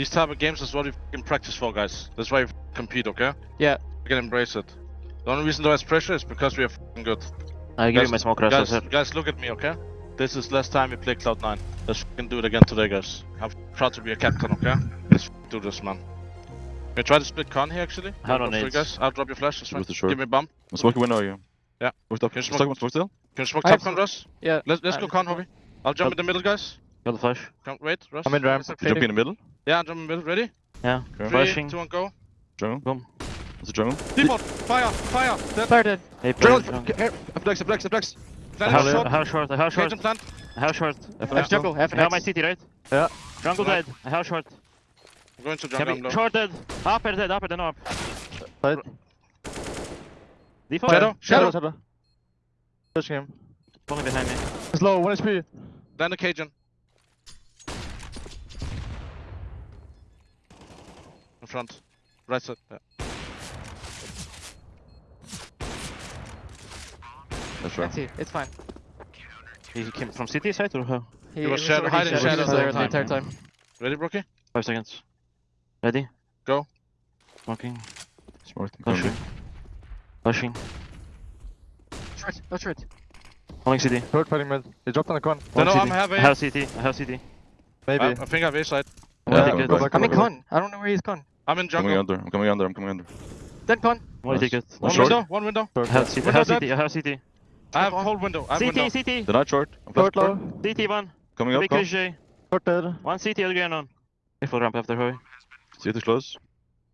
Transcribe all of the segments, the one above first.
These type of games is what we can practice for, guys. That's why we compete, okay? Yeah. We can embrace it. The only reason there's pressure is because we are f***ing good. I give you my smoke rest, Guys, guys, look at me, okay? This is last time we play Cloud9. Let's f***ing do it again today, guys. I'm proud to be a captain, okay? Let's do this, man. We try to split con here, actually. How Go no for it, nades? guys. I'll drop your flash, that's fine. With. Give me a bump. I'm smoking window you. Yeah. Smoke top. Can you Stuck, smoke- smoke still? Can you smoke top con, Russ? Yeah. Let's, let's I- go con, Hobby. I'll jump Up. in the middle, guys. Got the flash. Come, wait, Russ. I'm in ramp. It's okay. Jump in the middle. Yeah, I'm jumping in the middle. Ready? Yeah. Okay. Three, Flashing. two, one, go. Jungle. Boom. What's the jungle? Default, fire, fire. Dead. Started. Hey, Jungle! jungle. Here! Flex, flex, flex! I Plant have, short. I have short, I have short, Cage plant. I short. F jungle. F I have my CT, right? Yeah. Jungle Right. dead. I have short. I'm going to jungle. we, I'm low. short dead. Upper dead, upper then up. Side. Default. Shadow, shadow. shadow. Pushing him. Falling behind me. He's low. One HP. Land the Cajun. Front. Right side. Yeah. That's right. That's it. It's fine. He came from CT side or how? He, was was shadow- hiding shadow shadows the the whole entire time, time. Ready, broky? Five seconds. Ready? Go. Smoking. Smart. Pushing. Pushing. Short. Oh, short. Holding CT. Short fighting mid. He dropped on the con. No, no, CT. I'm have I A. have CT. I have CT. Maybe. I, I think I have A side. Yeah, Yeah, I go think back, it- go I'm in con. I don't know where he's con. I'm in jungle. Coming under. I'm coming under. I'm coming under. Then con. What do you take? One short. window, one window. I have CT. I have. CT. I have CT. I have whole window. I have CT, window. CT. The night short. I'm Short low. CT one. Coming up. Big Come. J. Short dead. One CT, other going on. If we'll ramp after Hurry. See it is close.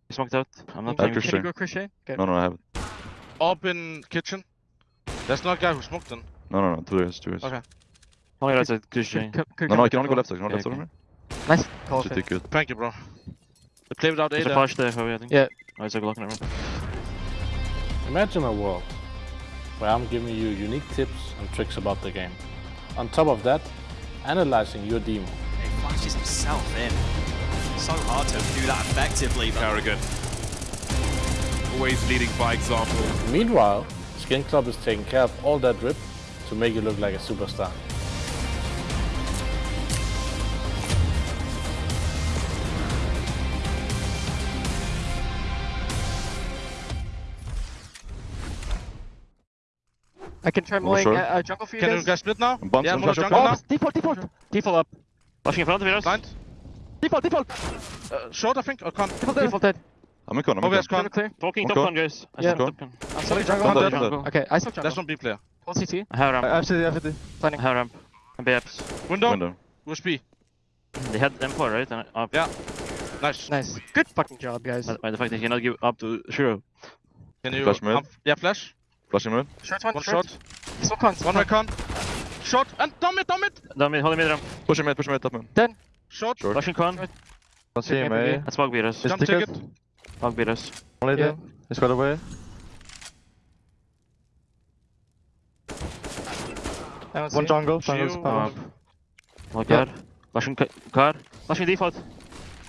He smoked out. I'm not playing. Can you go crochet? Okay. No, no, I have it. Up in kitchen. That's not guy who smoked then. No, no, no. Two years. Two years. Okay. Only right side, Chris J. Could- could- could No, no, come I can only go left side. No, Yeah, left side okay. on me. the- Nice call. Should Finn. Thank you, bro. They play without A There's a there. flash there, Hurry, I think. Yeah. Oh, it's a Glock in the room. Imagine a world where I'm giving you unique tips and tricks about the game. On top of that, analyzing your demo. He flashes himself in. So hard to do that effectively, but karrigan. Always leading by example. Meanwhile, Skin Club is taking care of all that drip to make you look like a superstar. I can try mowing sure. uh, uh, jungle for you Can you guys. guys split now? Bumps Yeah, on more up. jungle now. default, default. Default up. Flashing in front of us. Blind. Default, default. Uh, short, I think. Or con. Default. Default dead. I'm in con. I'm in yes, con. con. Clear, clear. Talking Okay. top con, guys. I Yeah. said top con. I'm sorry, jungle. jungle. Dead. dead. Jungle. Okay, I saw jungle. That's not B player. Hold CT. I have ramp. I have CT, I have CT. I Planning. have ramp. And BAPs. Window. Window. USB. They had M4, right? And up. Yeah. Nice. Nice. Good fucking job, guys. By, by the fact that he cannot give up to sh1ro. Can you Flash mid. um, yeah, flash. Flashing mid. Short one, One short. short. Smoke con. One right con. Short and dumb it, dumb it. Down mid, holding mid ramp. Pushing mid. Pushing mid. Top mid. Short. Short. Flashing con. Short. Don't see him, eh? And smoke beat us. Jump ticket. ticket. Smoke beat us. Only Yeah. dead. He's got away. I don't see One jungle. Jungle's Shield. power. Oh god. Flashing car. Flashing default.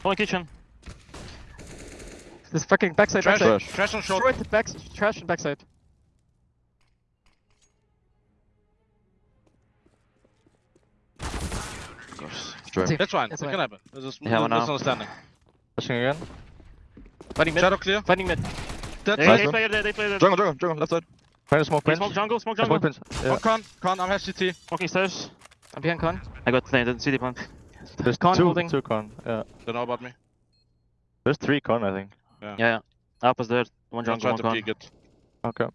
Holding kitchen. This fucking backside, Trash. backside. Trash. Trash on short. Short, back, trash and backside. Course. That's fine. That's it fine. can happen. It's a smooth Yeah, one misunderstanding. Pushing again. Fighting mid. Shadow clear. Fighting mid. Dead Hey, Nice they one. play there, they play there. Jungle. Jungle. Jungle. Left side. Trying to smoke Hey. Smoke jungle, smoke Smoke jungle. pinch. Oh, yeah. One con. Con. I'm HCT. Smoking stairs. I'm behind con. I got planted. CD plant. There's Con two, holding. two con. Yeah. Don't know about me. There's three con, I think. Yeah, yeah. Up is there. One jungle, one con. it. Okay.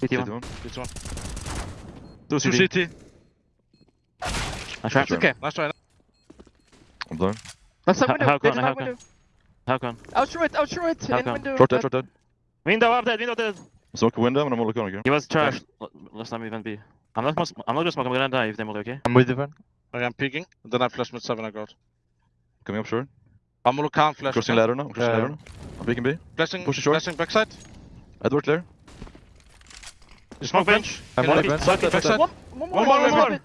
CT one. CT one. This one. Two Two CT. CT. I try. Okay. Nice try. I'm blind. Left side window. how They con, how not con? How con? Out short, out short. How In come? window. Short dead. Uh, Short dead. Window up dead, window dead. Smoke window and I'm only con again. He was trashed l- last time we went B. I'm not, gonna- I'm not gonna smoke, I'm gonna die if they multi, okay? I'm with you, Van. Okay, I'm peeking. Then I flash mid seven. I got. Coming up short. Amulu can't flash. Crossing ladder now. Crossing Yeah. ladder now. I'm peeking B. Flashing. Push short. Flashing backside. Edward clear. Smoke bench. I'm on you- bench. Backside. Backside. One, one more. One more, one more.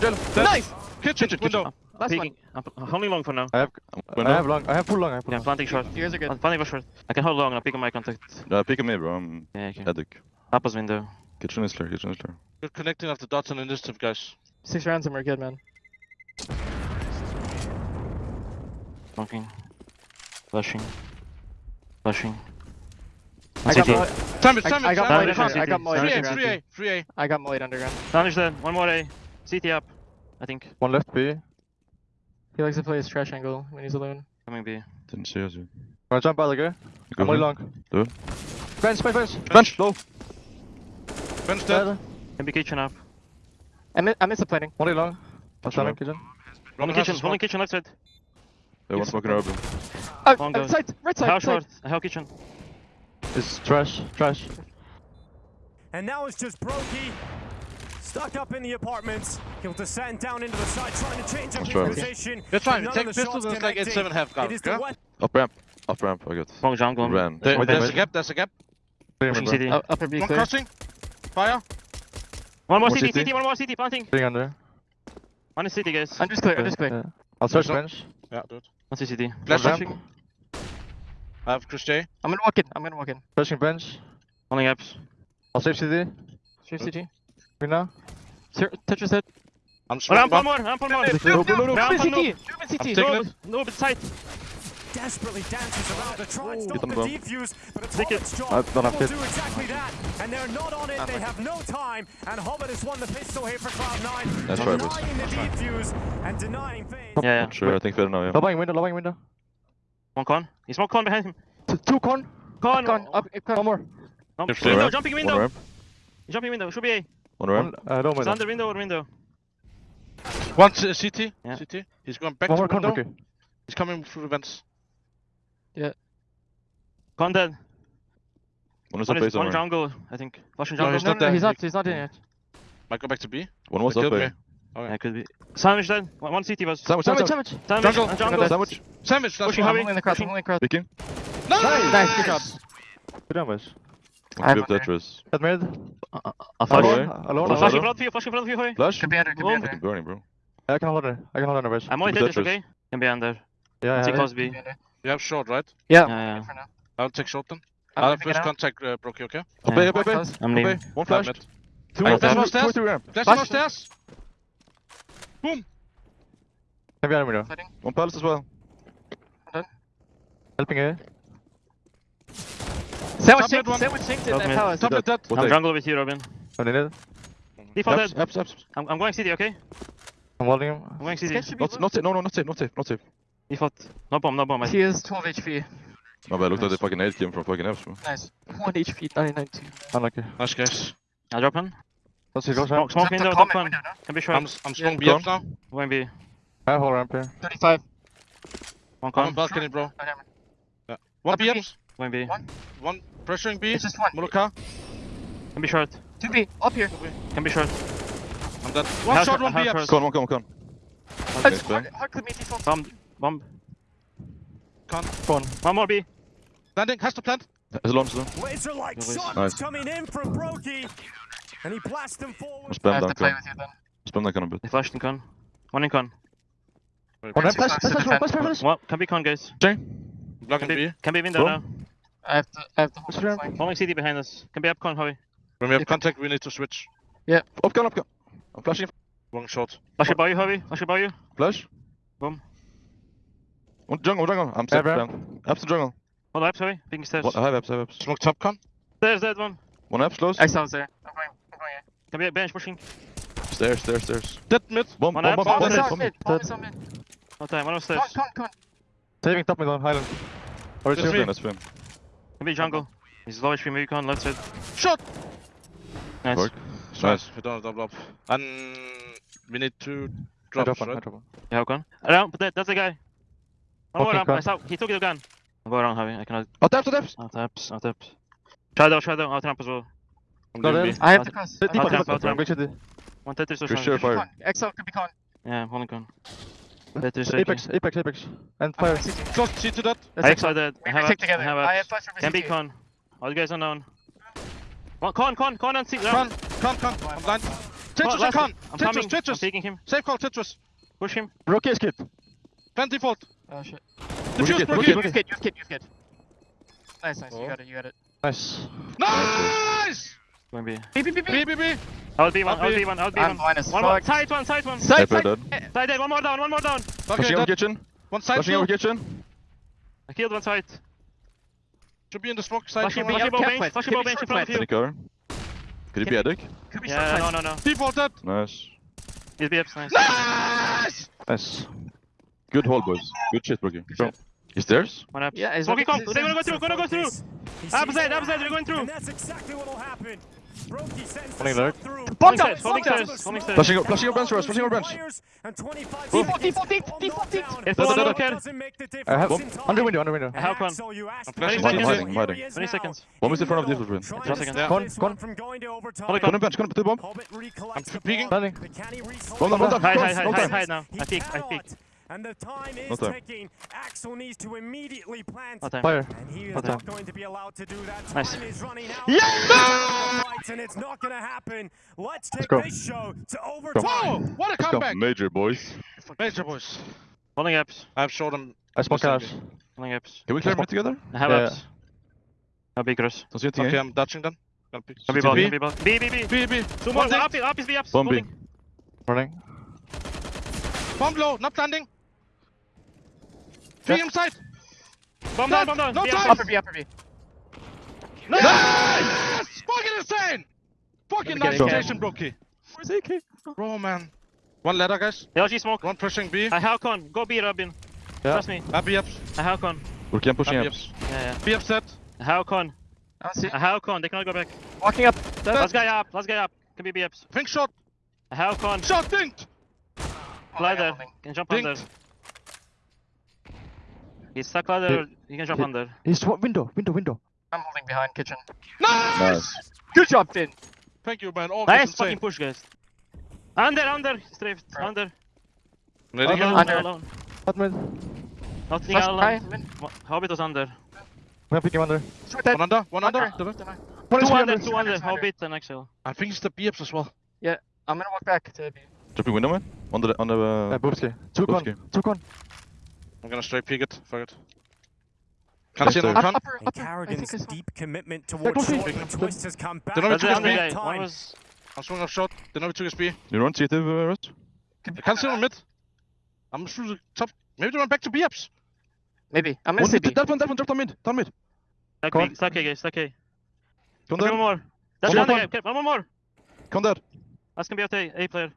Dead. Dead. Nice. Kitchen. Kitchen, Window. Last one. Peeking. I'm holding long for now. I have, Window. I have long. I have full long. I have full Yeah, long. planting short. You guys are good. I'm planting for short. I can hold long and I'm picking my contact. Uh, peeking me, bro. I'm Yeah, okay. headache. Papa's window. Kitchen is clear. Kitchen is clear. Good connecting of the dots and initiative, guys. Six rounds and we're good, man. Smoking. Flashing. Flashing. I got CT. Mo- Sandwich, I- sandwich, I got sandwich. Molly Molly. I got Molly. Three A, underground. three A, three A. I got Molly underground. Sandwich dead. One more A. CT up. I think. One left B. He likes to play his trash angle when he's alone. Coming B. Didn't see us. yet. Wanna jump out again? Go I'm only ahead. long. Do it. Bench, bench, bench. Bench, low. Bench dead. Can be kitchen up. I'm in, I'm insulating. Only long. I'm Sure. standing kitchen. Holding Roman kitchen. a Holding smoke. kitchen left side. They want smoking urban. Oh, Long uh, goes. side, right side, How side. short? How kitchen? It's trash, trash. And now it's just broky. Stuck up in the apartments. He'll descend down into the side, trying to change up his position. That's fine. but We none take the pistols and it's like 8-7 half guard, is yeah? Up ramp. Up ramp, I got. Long jungle. Ran. There- One There's bench. a gap, there's a gap. Clear me, Pushing bro. CT. Oh, upper B One clear. crossing. Fire. One more One CT. CT. CT. One more CT. Planting. Sitting under. One is CT, guys. I'm just clear, I'm just clear. Yeah. I'll search There's no- bench. Yeah, dude. One CT. Flash ramp. flashing. I have Chris J. I'm gonna walk in, I'm gonna walk in. Searching bench. Holding apps. I'll save CD. Straight CG. Me now. Sir, Tetris hit. I'm Oh, smoking ramp one bomb. more. Ramp one more. No, No, no, no, Ramp Ruben one CT! more. Ruben I'm CT! taking No, it. no, but sight. Desperately dances around to try and Get stop on the the bomb. defuse, but it's Take it. Hobbit's job. I don't have will hit. do exactly that, and they're not on it. They have no time, and Hobbit has won the pistol here for Cloud9. That's right, boys. denying the defuse and denying things. Yeah, yeah. Not sure, I think better now, yeah. Lowering window, lowering window. One con. He's more con behind him. T- two con. Con. Con, up, up, con. One more. No, Just window, ramp. jumping One window. ramp. Jumping window. Should be A. One One, uh, low It's window. under window or window. One C- CT. Yeah. CT. He's going back One to more con, okay. He's coming through the vents. Con dead. One is One up is base one somewhere. jungle, I think. Flashing No, he's No, not no, there. he's not, he's not in yet. Might go back to B. One was They up killed A. me. Yeah, could be. Sandwich dead. One, one CT was. Sandwich, Sandwich, sandwich. sandwich! Sandwich. Jungle. and jungle. Sandwich. Sandwich, that's Pushing one. I'm heavy. holding the cross, I'm Pushing. holding the cross. Peeking. Nice! Nice, good job. Good damage. I have One one Tetris. Head mid. I'll Far flash. away. Alone, alone, Flash alone. Flashing out. front of you. Flashing front of you. Hoy. Flash. Could be under, could be under. Burning, bro. I can hold under. I can hold under, Rich. I'm only Tetris, Tetris. okay? Can be under. Yeah, yeah. see close B. Could be under. You have short, right? Yeah, Yeah, yeah. I'll take short then. I'm I'll have first out. contact, uh, broky, okay? Up Yeah. A, up A, up A. Close. I'm leaving. One flash. Two I more, got two more, stairs. two more, two ramp. Flash Flash. on stairs. Heavy on window. Fighting. One palace as well. Helping A. Sandwich Top mid synced, one. sandwich synced in mid. palace. Top mid dead. One I'm jungle with you, Robin. I'm in it. Default dead. apps, apps. I'm, I'm going city, okay? I'm holding him. I'm going This city. guy should be Not, low. not safe. No, no, not safe. Not safe. Not safe. Default. No bomb, no bomb. I He is 12 HP. My bad. Looked like the fucking nade came from fucking Fs, bro. Nice. 1 HP, 99 2. Unlucky. Nice guys. I'll drop in. Let's see, close Smoke, ramp. smoke Is window, top one. Can be short. I'm, I'm strong Gone. BF now. Going B. I have whole ramp here. 35. One I'm on balcony, bro. Oh, hammer. One Up to B. BF. Going B. One. One pressuring B. It's just one. Moloka. Can be short. 2B, up here. Can be short. I'm dead. One Half shot, one half BF. short. Come on, come on, come on. Oh, Okay, it's hard, hard clip me default. Bomb. Bomb. Con. One more B. Landing. Has to plant. It's long, slow. Laser-like Nice. shots Nice. coming in from broky, and he blasts them forward. Spam I have down to play con. with you then. Spam that con a bit. They flashed in con. One in con. Wait, One ramp. Too Flash, close to flash, flash, defend. flash, flash. One. Can be con, guys. Blocking Can be, B. can be window Go. now. I have to, I have to hold What's the ramp? flank. Holding city behind us. Can be up con, Hoy. When we have contact, we need to switch. Up con, up con. I'm flashing. One shot. Flash it by you, Hoy. Flash it by you. Flash. Boom. One jungle, one jungle. I'm safe. ramp. down. Apps to jungle. Hold up, sorry. Picking stairs. One, I have apps, I have apps. Smoke top con. Stairs, dead one. One apps close. Excel's there. I'm going, I'm going here. Can be a bench pushing. Stairs, stairs, stairs. Dead mid. Bomb, One bomb, apps. bomb, Bomb bomb, Bomb dead, bomb. mid. Bomb is on mid. No time. One of Con, stairs. con, con. Saving top mid on Highland. Or That's it's me. you. That's fine. Can be jungle. He's low HP, maybe con. Left side. Shot. Nice. Work. Nice. We don't double up. And we need two I drops, drop one, right? drop one. Yeah, how con? Around, but that, that's the guy. One more Okay, ramp. I saw. He took the gun. I'll go around, Javi. I cannot. Oh, taps, oh, taps. Out taps. Out taps. Shadow, shadow. Out ramp as well. I'm No, doing then- B. I have Out- to cross. Deep, I deep, have to ramp, cross. out ramp. Big city. One Tetris or Chris, something. sure, fire. Con. Excel could be con. Yeah, holding con. Tetris. Apex, Apex, Apex. And I'm fire. going CT. Shot. To that. That's I Excel. excited. I We have retake apps. together. I have I have apps. flash over Can be CT. con. All you guys unknown. One con, con, con and see. Con. Con. Con. I'm blind. Tetris and last- con. I'm Tetris. coming. I'm Tetris. taking him. Safe call. Tetris. Push him. Rookie is kid. Plant default. Oh shit. Diffuse. kid, broky. rookie, Use kid, use kid, use kid. Nice, nice. Oh. You got it, you got it. Nice. Nice. Going B. B, B, B, B. B. B. B. I'll be one. I'll I'll be- be one. I'll be I'm one. blind as One more. Side one. Side one. Side, Hyper side. Side dead. One more down. One more down. Okay. Pushing over kitchen. One side Pushing over kitchen. I killed one side. Should be in the smoke side. Flashing bow bench. Flashing bow bench in front of you. Any cover? Could it be Edric? Could be Yeah, short no, flank. no, no. Defaulted. Nice. He's BFs, nice. Nice! Nice. Good hold, boys. Good shit, broky. Go. He's theirs? One up. Yeah, he's Smoky come. They're gonna go through. Gonna go through. He sees Opposite, what opposite, they're going through. And that's exactly what'll happen. Brokey sends the Running shot lurk. through. Bomb stairs, down, bomb down. stairs, holding stairs. Flashing, flashing your bench, Russ. Flashing your bench. And 25 Default, seconds default, to default, all default, knockdown. If Da, da, one da, look da. at Doesn't make the I have difference under window, under window. How come? Axel, I'm flashing hiding, hiding, hiding. 20 seconds. One is in front of this room. 20 seconds. stop Con, this con. one from going to overtime. Holy Go on bench, go on the bomb. I'm peeking. Landing. The Canny recollects Hold on, hold on. Hide, hide, hide, hide, now. I peek, I cannot. Peek. And the time is No ticking. Axel needs to immediately plant. No time. Fire. And he is No not time. going to be allowed to do that. Time Nice. is running out. Yeah! Fights, and it's not going to happen. Let's take go. this show to Whoa! overtime. What a comeback! Major, boys. Major boys. Holding ups. I've showed them. I smoke Listen, house. Holding ups. Can we clear mid together? I have Yeah. ups. No big cross. Don't see anything. Okay, eh? I'm dodging them. Gonna pick. Can be CT. ball, can be ball. B, B, B. B, B. Two more. One thing. Up, up is B ups. Bomb B. Holding. Running. Bomb low, not landing. Three inside. Bomb down, bomb down. No B time. Upper B, upper B. Nice! Fucking insane! Fucking nice get it. station, broky. Where's AK? Bro, man. One ladder, guys. LG smoke. One pushing B. I have con. Go B, Robin. Yeah. Trust me. Happy ups. I have con. broky, I'm pushing up. ups. Yeah, yeah. B upset. I have con. I see. I have con. They cannot go back. Walking up. Last guy up. Last guy up. Can be B ups. Pink shot. I have con. Shot dinked. Ladder. holding. Can jump Dinked. under. He's stuck ladder. You can jump Hit. under. He's wa- window, window, window. I'm holding behind kitchen. Nice! Nice. Good job, Finn. Thank you, man. All Nice fucking push, guys. Under, under. Strafe. Bro. Under. Ready, Under. Under. Alone. Hot mid. Nothing Flash alone. high, mid. Hobbit was under. I'm picking him under. One under, one under. Under. To the- Deny. One is Two under, under. two under. under. Hobbit and Axel. I think it's the B as well. Yeah, I'm gonna walk back to B. Dropping window, man. On the, on the, Uh, uh, Boobski. Two con. Two con. I'm gonna straight peek it. Fuck it. Can't see Upstairs. anyone. Up, Con. upper, And upper. I think karrigan's it's deep commitment go towards see. short. The twist has come back. They don't That's the took under his guy. B. One Time. was. I'm swinging off shot. They know we took his B. You run CT, uh, Russ? I can't see on mid. I'm through the top. Maybe they went back to B ups. Maybe. I'm gonna One say mid, B. that one, that one, drop down mid. Down mid. Stack Go A, on. stack A, guys. Stack A. Come Okay, one down. more. That's One the more. under guy. Okay, one more. Come down. That's gonna be out A, A player.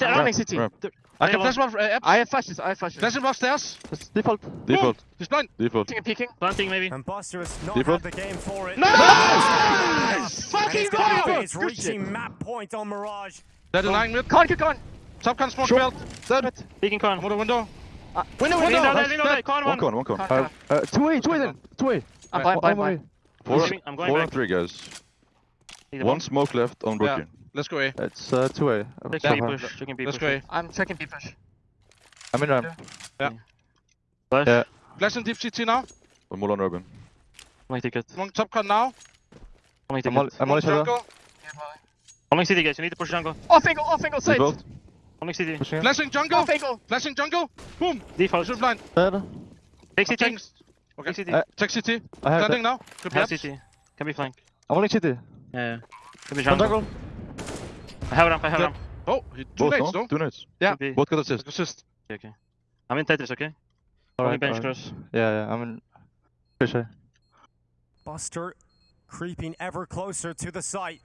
I'm Ramp, running CT. Ramp. I Hey, can flash one. Uh, I have flashes. I have flashes. flash him upstairs. That's default. Default. He's blind. Default. Peeking, peeking. Planting maybe. And Buster has not Default. had the game for it. Nice! And Fucking it's go! It's reaching map point on Mirage. They're denying mid. Con, con. Top can smoke belt. Dead. Peeking con. I'm on the window. Window, Lean window. down there, lean. Con One one. con, one con. Con, Uh, con. uh, two A, two A then. Two A. I'm blind, blind, blind. Four, I'm I'm going four back. and three, guys. Need One smoke left on broky. Let's go A. It's uh, two A. Checking B push. Checking B Let's push. go A. I'm checking B push. I'm in ramp. Flash. Yeah. Flash in deep CT now. One more on Urban. Only ticket. One top can now. Only I'm on, ticket. I'm on One each other. jungle. Yeah, Molly. Only city guys. You need to push jungle. Off angle, off angle, side. Default. Only city. Pushing. Flashing jungle. Off angle. Flashing jungle. Boom. Default. Shoot blind. Dead. Take I'm city. Okay. Take city. Uh, Check CT. I have Standing that. now. Could Have ups. city. Can be flank. I'm only city. Yeah. yeah. Can be One jungle. jungle. I have ramp. I have Yep. ramp. Oh, he two Both, nades no? though. Two nades. Yeah. Could be. Both got assist. Assist. Okay, okay. I'm in Tetris, okay? Only Alright, bench alright. cross. Yeah, yeah. I'm in. Fish A. Buster creeping ever closer to the site.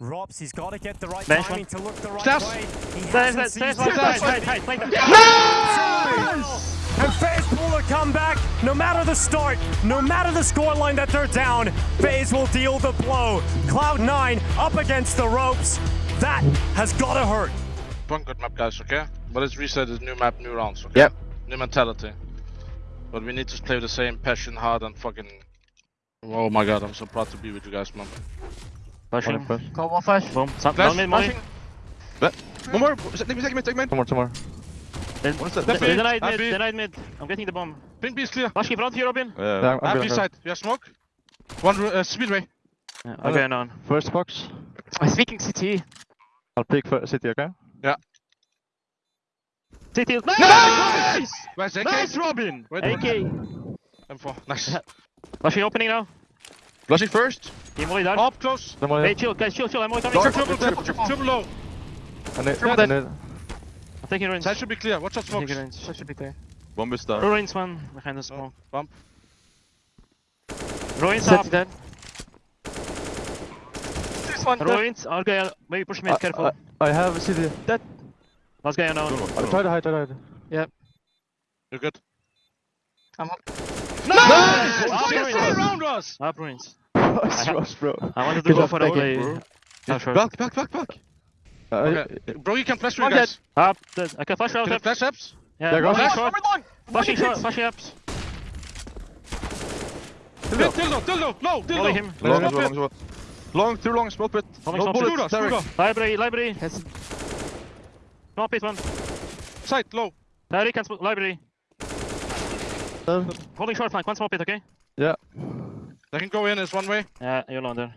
ropz, he's got to get the right Bench timing one. to look the right Stairs. way. He Stairs, hasn't stairs, seized stairs, it. stairs, stairs, stairs, stairs. And FaZe pull a comeback. No matter the start, no matter the scoreline that they're down, FaZe will deal the blow. Cloud9 up against the ropes. That has got to hurt. One good map, guys. Okay. But it's reset. It's new map, new rounds. Okay. Yep. New mentality. But we need to play the same passion, hard, and fucking. Oh my god, I'm so proud to be with you guys, man. One Flashing. in push. Call wall flash. Boom. Some, Flash, one mid, molly. Flashing. One more. Take me, take me, take me. Two more, two more. They One step. they denied Happy. mid, denied mid. I'm getting the bomb. Pink B is clear. Flash in front of you, Robin. Yeah, Yeah. I'm, I'm Happy side. You have smoke. One uh, speedway. Yeah, okay, and on. First box. I'm speaking CT. I'll pick for city, okay? City. Nice! Where's AK? Nice, Robin! Wait, AK! M4. Nice. Flashing opening now. Flashing first. Team molly down. Up close. The. Hey, chill, guys, chill, chill. I'm only coming. Triple, triple, triple, triple, triple low. And it, Triple and it, I'm taking ruins. Side should be clear. Watch out, I'm taking ruins. That should be clear. Bomb is down. ruins, man. Behind the smoke. Bump. Ruins up. Dead. There's one dead. Ruins. Argyle. Maybe push mid. Uh, Careful. uh, I have city. Last guy unknown. I try to hide, try to hide. You're good. I'm up. Nice! Up Fucking ruins. stay around us! Up ruins. Nice rush, bro. I wanted to Good go job, for that play. Oh. Back, back, back, back. Uh, Okay. Bro, you can flash through, guys. Up. Dead. I can flash out. Can you flash ups? Yeah. There goes- Flashing Flash, short. over long. Flashing short. Flashing ups. Dildo, dildo, dildo, no, Molly dildo! him. Long, Small long, pit. long, long, too long, small pit. Coming No small bullets, pit. Derek. Library. Library. Yes. Small pit one. Side, low. Derek can sp- library. uh, Holding short flank. One small pit. Okay. Yeah. They can go in, it's one way. Yeah. You're alone there.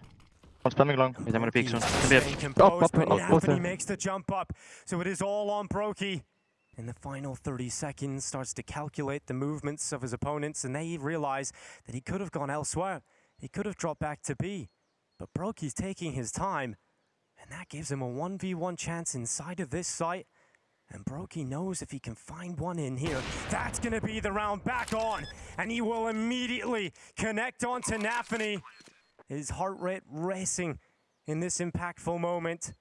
I'm spamming long. Wait, I'm gonna peek soon. Can be up. Up, but up, up Nafany makes the jump up. So it is all on broky. In the final 30 seconds, starts to calculate the movements of his opponents, and they realize that he could have gone elsewhere. He could have dropped back to B. But broky's taking his time, and that gives him a 1v1 chance inside of this site. And broky knows if he can find one in here, that's going to be the round back on. And he will immediately connect onto Nafany. His heart rate racing in this impactful moment.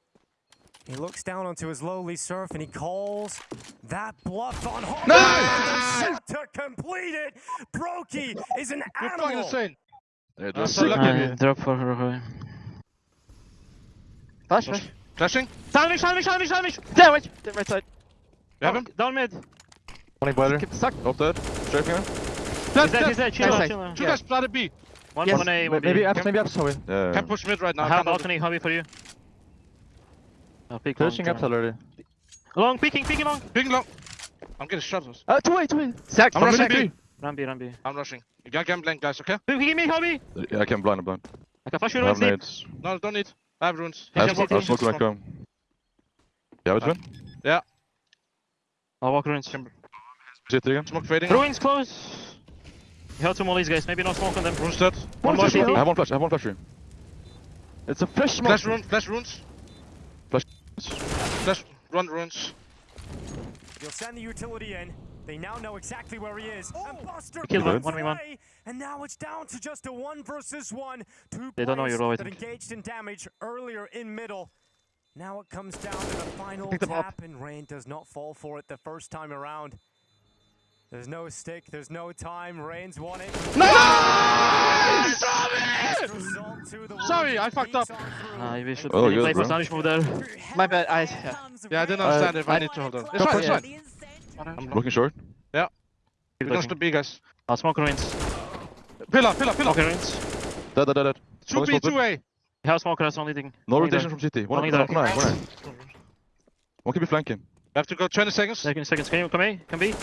He looks down onto his lowly surf and he calls that bluff on home. Nice! To complete it, broky is an You're animal. insane. Yeah, I'm just so lucky. Uh, drop for Roy. Flash, flash. Flashing. Sandwich, sandwich, sandwich, sandwich! Sandwich. Dead right side. You have him? Down mid. Only boiler. Keep stuck. Up there. Strafing him. He's dead, he's dead. Chill Nice out, side. chill out. Two guys planted B. One, Yes. one A, Maybe, maybe apps, maybe apps, sorry. Yeah. Can push mid right now. I have can't hold it. balcony hobby for you. I'll pick one. Pushing apps already. Long, peeking, peeking long. Ping long. I'm getting shot. Uh, two way, two way. Sack. I'm rushing B. Run B, run B. I'm rushing. You got game blank, guys, okay? Peeking me, hobby! Yeah, I can blind, I'm blind. I can flash you I have right deep. nades. No, don't need. I have runes. I He have can smoke, I have CT. smoke when I. Yeah. I'll walk ruins. City again. Smoke fading. Ruins close. You have two these guys. Maybe not smoke on them. Runes dead. One more I have one flash, I have one flash here. It's a fresh smoke. Flash runes, flash runes. Flash. Flash, run runes. You'll send the utility in. They now know exactly where he is. Oh. and Buster Killed one, one v one. And now it's down to just a one versus one. Two They don't know you're low, I that engaged in damage earlier in middle. Now it comes down to the final Pick up. tap, and Rain does not fall for it the first time around. There's no stick, there's no time. Rain's won it. Nice! Result Sorry, I fucked up. on through. Uh, we should Oh, really good, play for bro. Spanish move there. My bad. I. Yeah. Yeah, I didn't understand if I I- need to hold on. It's fine, for it's fine. I'm Looking short. Yeah. We're gonna B, guys. I'll smoke ruins. Pillar, pillar, pillar. Okay, ruins. Dead, dead, dead, dead. Two B, Only two A. You have smoke, that's the only thing. No rotation from City. One, Only one, there. one, one, one. One can be flanking. We have to go 20 seconds. Second, seconds. Can you come A? Can be?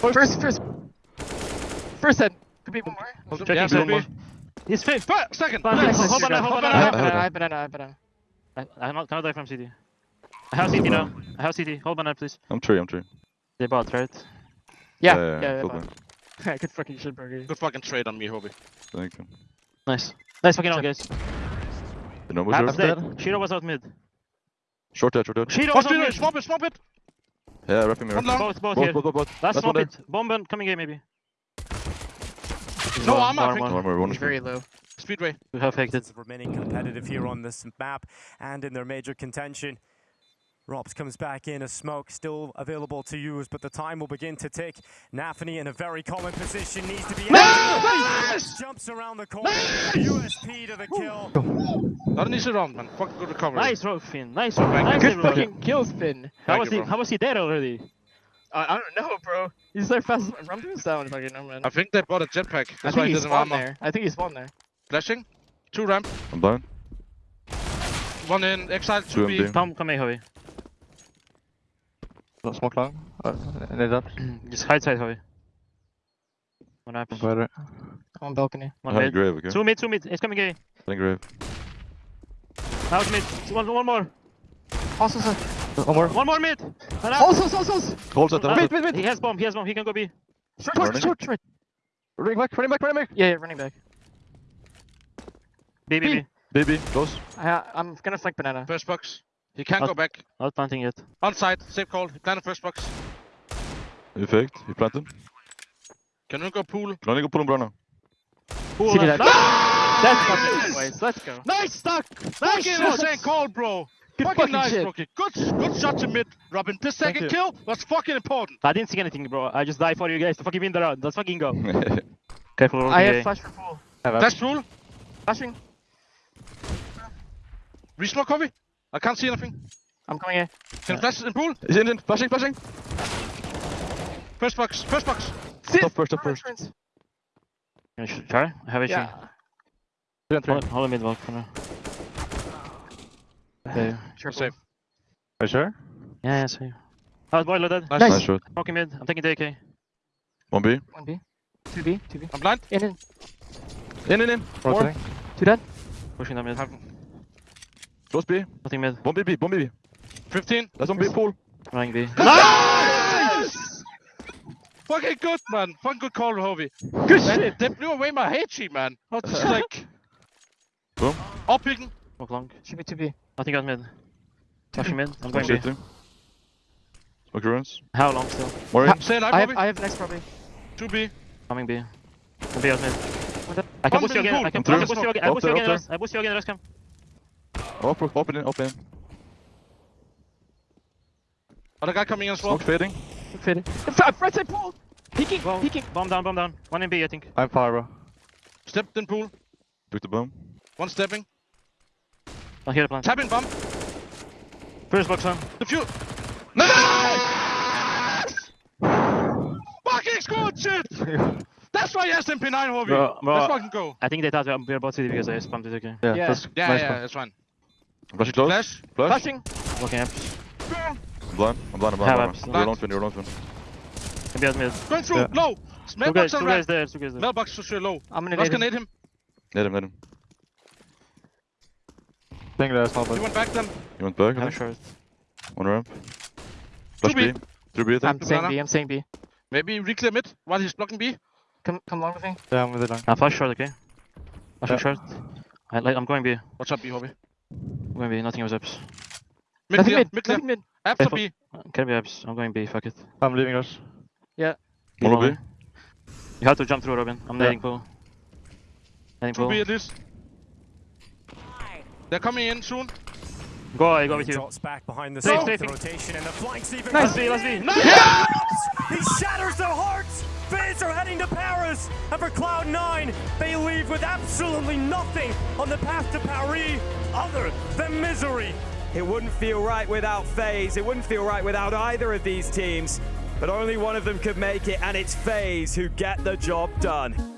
First, first. First head. Could be one more. Hold on. Checking Yeah, one one more. more. He's fifth. Fire, second. Fine, Nice. Hold banana, hold Hold banana. I banana. have I banana. I have have banana. I have. I, I not, cannot die from CT. I have CT now. I have CT. Hold banana, please. I'm three, I'm three. They bought, right? Yeah. Yeah, Yeah. yeah, yeah, cool, Good fucking shit, burger. Good fucking trade on me, Hobie. Thank you. Nice. Nice fucking out, guys. You know Ah, what, That's dead. sh1ro was out mid. Short dead, short dead. sh1ro Swap was out it, mid. swap it, swap it. Yeah, wrapping me. One long. Both, both Both, here. both, both, both. Last Last swap one it. Bomb and coming A maybe. No One, armor, I one, think. one. One He's very low. Speedway. We have faked it. Remaining competitive here on this map and in their major contention. Robs comes back in, a smoke still available to use, but the time will begin to tick. Nafany in a very common position, needs to be Jumps around the corner, USP to the kill. Not an easy round, man. Fucking good recovery. Nice rogue fin. Nice rogue. Thank. Nice Good everybody. fucking kill spin. How Thank was you, he? bro. How was he dead already? I, I don't know, bro. He's their fastest. I'm doing sound fucking no man. I think they bought a jetpack. I That's think why he he doesn't armor. there. I think he spawned there. Flashing. Two ramp. I'm blind. One in exile, two Two B. MD. Come, come A, Howie. No smoke long. Uh, need apps. Just hide side, Howie. One happens. Boiler. On balcony. One High mid. grave, okay? Two mid, two mid. It's coming A. High grave. Now it's mid. One, one more. Also, so. One more. One more mid. And out. Also, also, also. Hold set, hold Wait, set. wait, wait. He has bomb. He has bomb. He can go B. Short, Running. short, short. Running back, running back, running back. Yeah, yeah, running back. B, B, B. Baby, close. I, I'm gonna flank banana. First box. He can't Out. go back. Not planting yet. On side, safe call. He planted first box. You faked. You planted. Can we go pool? Can only go pull him, Bruno. Pool City left. that. That's fucking boys. Let's go. Nice stuck! Nice Fucking shot. insane call, bro! Good fucking fucking nice, shit. rookie. Good, good shot to mid, Robin. This second kill was fucking important. I didn't see anything, bro. I just died for you guys to fucking win the round. Let's fucking go. Careful, Rocky. I have flash for pool. That's rule. Flashing. Resmoke, Kobe. I can't see anything. I'm coming here. Can flash in pool. He's in, in. Flashing, flashing. First box, first box. Top first, top first. Can I try? I have a Yeah. Hold, hold a mid walk for now. Uh, okay. Save. Are you sure? Yeah, yeah, see. Oh, boiler dead. Nice. Nice shot. Rocky mid. I'm taking the AK. 1B. 1B. 2B. 2B. I'm blind. In in. In, in, in. Rotating. Two dead. Pushing that mid. Close B. Nothing mid. 1B, B. 1B, B. 15. Last one B, pool. Running B. Nice! fucking good, man. Fucking good call, Hobie. Good Man, shit. they blew away my hate sheet, man. I was just like... Boom. Up picking. Walk long. Should be 2B. Nothing got mid. Pushing mid. I'm going B. Shooting. Smoke your runes. How long still? More in. Stay alive, I have Hobie. I have next probably. 2B. Coming B. I'm B out mid. I can One boost you mid again. pool. I can, I Through. can boost you again. I Up boost you there, again. up Rest. I boost you again. Rest come. Open, open in, open in. Other guy coming in as well. Smoke fading. Fading. F- Right side pool. Peeking. Well, Peeking. bomb down, bomb down. One in B, I think. I'm far, bro. Stepped in pool. Took the bomb. One stepping. I'll hear the plant. Tapping bomb. First box on. Defuse. Nice! Fucking good shit! That's why yes MP9 Hobie. Bro, bro. Let's fucking go. I think they thought we were about city because I spammed it again. Yeah, Yeah. that's Yeah, nice yeah, that's fine. Flashing close. Flash. Flash. Flashing. Walking up. I'm blind. I'm blind. I'm blind. I'm blind. You're alone, twin. You're alone, twin. Can be out mid. Going through. Yeah. Low. Two Mailbox on two red. there, two guys there. Mailbox for sure low. I'm gonna Let's nade him. grenade him. Let him, let him. Think there's no He but went back then. You went back, I Have a think. short. One ramp. Flash B. B. Through B, I I'm saying banana. B. I'm saying B. Maybe reclaim it while he's blocking B. Come come along with me. Yeah, I'm with it long. I'll flash short, okay? Flashing Yeah. short. I, like, I'm going B. Watch out B, Hobie. I'm going B. Nothing was ups. Mid Nothing clear. mid. Mid clear. Mid. Apps or B. Can be ups. I'm going B. Fuck it. I'm leaving us. Yeah. Keep B. on. You have to jump through, Robin. I'm Yeah. nading pool. Nading Two pool. B at least. They're coming in soon. Go, I go with He you. drops back behind the Safe, safe. the rotation and the flanks even Let's B, let's B. He shatters their hearts! Fans are heading to Paris! And for Cloud9, they leave with absolutely nothing on the path to Paris other than misery. It wouldn't feel right without FaZe. It wouldn't feel right without either of these teams. But only one of them could make it, and it's FaZe who get the job done.